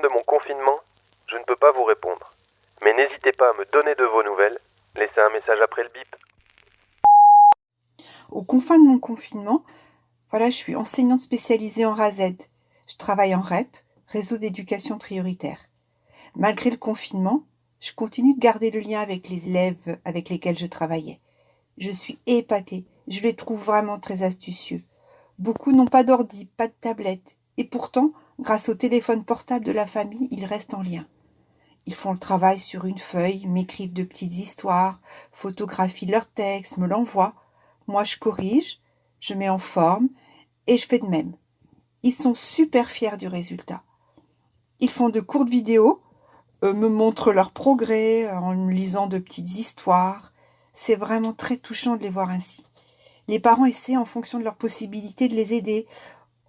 de mon confinement, je ne peux pas vous répondre. Mais n'hésitez pas à me donner de vos nouvelles. Laissez un message après le bip. Aux confins de mon confinement, voilà, je suis enseignante spécialisée en RAZ. Je travaille en REP, réseau d'éducation prioritaire. Malgré le confinement, je continue de garder le lien avec les élèves avec lesquels je travaillais. Je suis épatée, je les trouve vraiment très astucieux. Beaucoup n'ont pas d'ordi, pas de tablette, et pourtant, grâce au téléphone portable de la famille, ils restent en lien. Ils font le travail sur une feuille, m'écrivent de petites histoires, photographient leur texte, me l'envoient. Moi, je corrige, je mets en forme, et je fais de même. Ils sont super fiers du résultat. Ils font de courtes vidéos, euh, me montrent leurs progrès euh, en me lisant de petites histoires. C'est vraiment très touchant de les voir ainsi. Les parents essaient en fonction de leurs possibilités de les aider.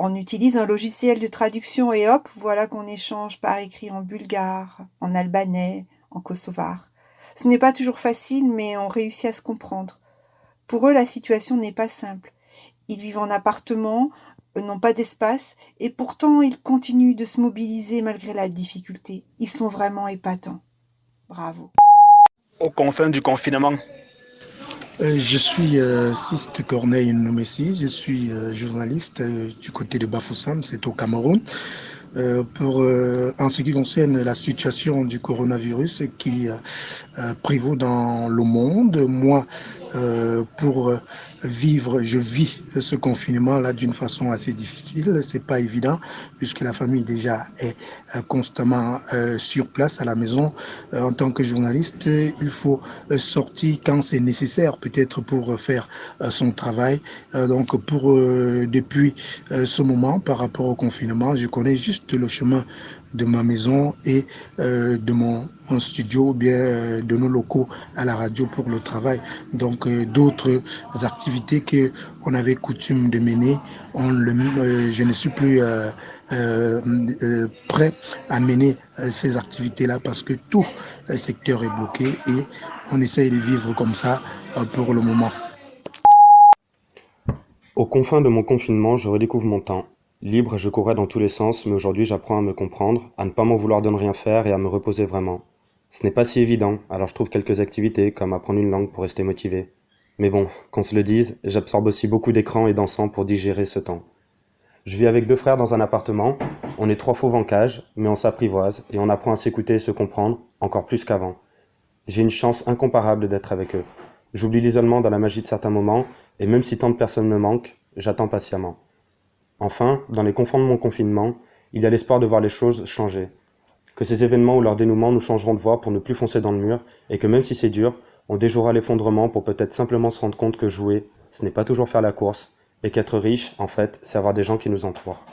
On utilise un logiciel de traduction et hop, voilà qu'on échange par écrit en bulgare, en albanais, en kosovar. Ce n'est pas toujours facile, mais on réussit à se comprendre. Pour eux, la situation n'est pas simple. Ils vivent en appartement, n'ont pas d'espace, et pourtant ils continuent de se mobiliser malgré la difficulté. Ils sont vraiment épatants. Bravo. Aux confins du confinement. Euh, je suis euh, Siste Corneille Noumessi, je suis euh, journaliste euh, du côté de Bafoussam, c'est au Cameroun. Euh, pour, euh, en ce qui concerne la situation du coronavirus qui prévaut dans le monde, moi, pour vivre, je vis ce confinement-là d'une façon assez difficile. C'est pas évident puisque la famille déjà est constamment sur place à la maison. en tant que journaliste, il faut sortir quand c'est nécessaire, peut-être pour faire son travail. donc, pour depuis ce moment, par rapport au confinement, je connais juste le chemin de ma maison et euh, de mon, mon, studio bien euh, de nos locaux à la radio pour le travail. Donc euh, d'autres activités que on avait coutume de mener, le, je ne suis plus prêt à mener ces activités-là parce que tout le secteur est bloqué et on essaye de vivre comme ça pour le moment. Aux confins de mon confinement, je redécouvre mon temps. Libre, je courais dans tous les sens, mais aujourd'hui j'apprends à me comprendre, à ne pas m'en vouloir de ne rien faire et à me reposer vraiment. Ce n'est pas si évident, alors je trouve quelques activités, comme apprendre une langue pour rester motivé. Mais bon, qu'on se le dise, j'absorbe aussi beaucoup d'écrans et d'encens pour digérer ce temps. Je vis avec deux frères dans un appartement, on est trois faux en cage, mais on s'apprivoise et on apprend à s'écouter et se comprendre, encore plus qu'avant. J'ai une chance incomparable d'être avec eux. J'oublie l'isolement dans la magie de certains moments, et même si tant de personnes me manquent, j'attends patiemment. Enfin, dans les confins de mon confinement, il y a l'espoir de voir les choses changer. Que ces événements ou leur dénouement nous changeront de voie pour ne plus foncer dans le mur, et que même si c'est dur, on déjouera l'effondrement pour peut-être simplement se rendre compte que jouer, ce n'est pas toujours faire la course, et qu'être riche, en fait, c'est avoir des gens qui nous entourent.